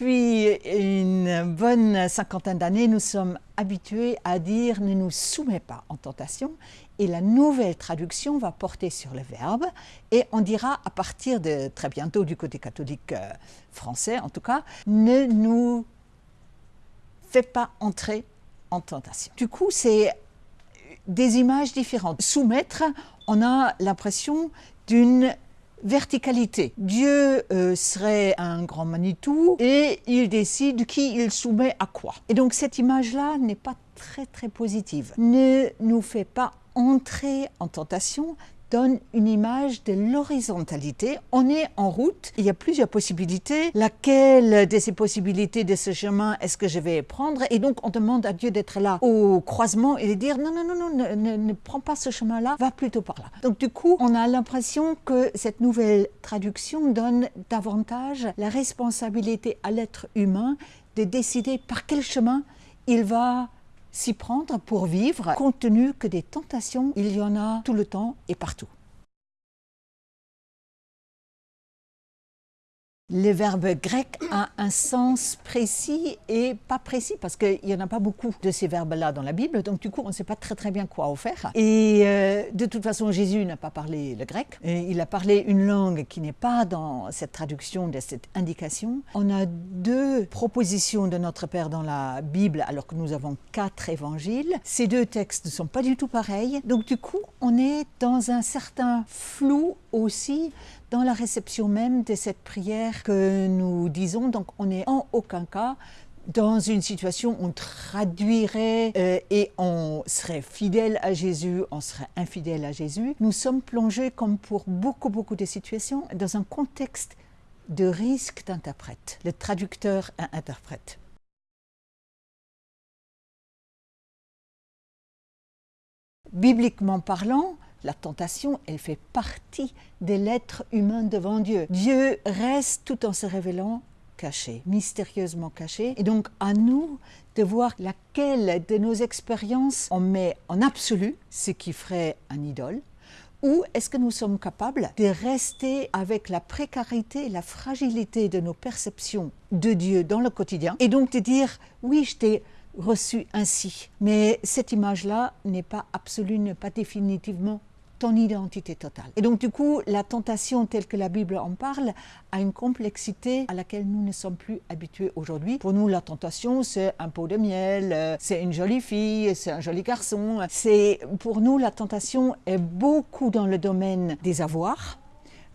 Depuis une bonne cinquantaine d'années, nous sommes habitués à dire « ne nous soumets pas en tentation » et la nouvelle traduction va porter sur le verbe et on dira à partir de très bientôt du côté catholique euh, français en tout cas « ne nous fais pas entrer en tentation ». Du coup, c'est des images différentes. Soumettre, on a l'impression d'une verticalité. Dieu euh, serait un grand Manitou et il décide qui il soumet à quoi. Et donc cette image-là n'est pas très très positive. Ne nous fait pas entrer en tentation, donne une image de l'horizontalité. On est en route, il y a plusieurs possibilités. Laquelle de ces possibilités de ce chemin est-ce que je vais prendre? Et donc on demande à Dieu d'être là au croisement et de dire non, non, non, non, ne, ne prends pas ce chemin-là, va plutôt par là. Donc du coup, on a l'impression que cette nouvelle traduction donne davantage la responsabilité à l'être humain de décider par quel chemin il va s'y prendre pour vivre, compte tenu que des tentations, il y en a tout le temps et partout. Le verbe grec a un sens précis et pas précis parce qu'il n'y en a pas beaucoup de ces verbes-là dans la Bible, donc du coup on ne sait pas très très bien quoi en faire. Et euh, de toute façon Jésus n'a pas parlé le grec, il a parlé une langue qui n'est pas dans cette traduction de cette indication. On a deux propositions de notre Père dans la Bible alors que nous avons quatre évangiles. Ces deux textes ne sont pas du tout pareils, donc du coup on est dans un certain flou aussi dans la réception même de cette prière que nous disons. Donc on n'est en aucun cas dans une situation où on traduirait euh, et on serait fidèle à Jésus, on serait infidèle à Jésus. Nous sommes plongés, comme pour beaucoup, beaucoup de situations, dans un contexte de risque d'interprète. Le traducteur interprète. Bibliquement parlant, la tentation, elle fait partie de l'être humain devant Dieu. Dieu reste tout en se révélant caché, mystérieusement caché. Et donc à nous de voir laquelle de nos expériences on met en absolu, ce qui ferait un idole, ou est-ce que nous sommes capables de rester avec la précarité, la fragilité de nos perceptions de Dieu dans le quotidien, et donc de dire, oui, je t'ai reçu ainsi, mais cette image-là n'est pas absolue, n'est pas définitivement ton identité totale. Et donc du coup, la tentation telle que la Bible en parle a une complexité à laquelle nous ne sommes plus habitués aujourd'hui. Pour nous, la tentation, c'est un pot de miel, euh, c'est une jolie fille, c'est un joli garçon. C'est Pour nous, la tentation est beaucoup dans le domaine des avoirs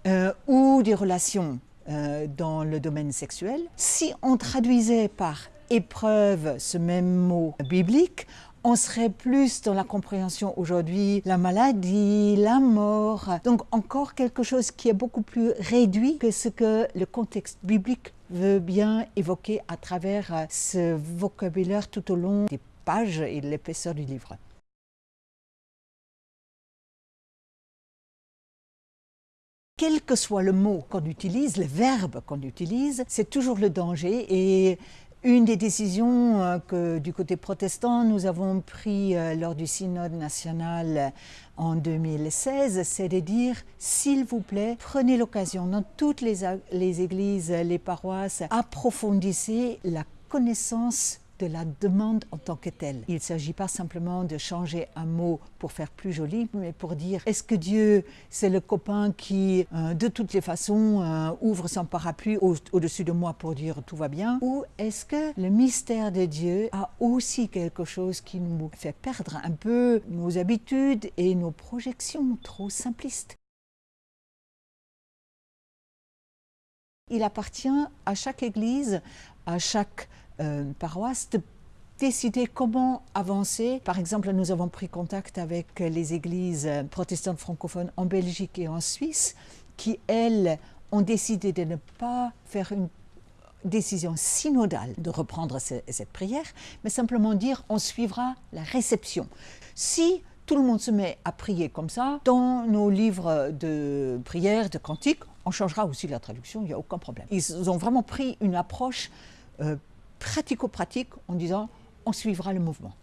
euh, ou des relations euh, dans le domaine sexuel. Si on traduisait par épreuve ce même mot biblique, on serait plus dans la compréhension aujourd'hui, la maladie, la mort. Donc encore quelque chose qui est beaucoup plus réduit que ce que le contexte biblique veut bien évoquer à travers euh, ce vocabulaire tout au long des pages et de l'épaisseur du livre. Quel que soit le mot qu'on utilise, le verbe qu'on utilise, c'est toujours le danger et une des décisions euh, que du côté protestant nous avons pris euh, lors du synode national en 2016, c'est de dire s'il vous plaît, prenez l'occasion dans toutes les églises, les paroisses, approfondissez la connaissance de la demande en tant que telle. Il ne s'agit pas simplement de changer un mot pour faire plus joli, mais pour dire est-ce que Dieu, c'est le copain qui, euh, de toutes les façons, euh, ouvre son parapluie au-dessus de moi pour dire tout va bien? Ou est-ce que le mystère de Dieu a aussi quelque chose qui nous fait perdre un peu nos habitudes et nos projections trop simplistes? Il appartient à chaque église, à chaque euh, paroisse de décider comment avancer. Par exemple, nous avons pris contact avec les églises protestantes francophones en Belgique et en Suisse qui, elles, ont décidé de ne pas faire une décision synodale de reprendre cette prière, mais simplement dire on suivra la réception. Si tout le monde se met à prier comme ça, dans nos livres de prière, de cantiques, on changera aussi la traduction, il n'y a aucun problème. Ils ont vraiment pris une approche euh, pratico-pratique en disant on suivra le mouvement.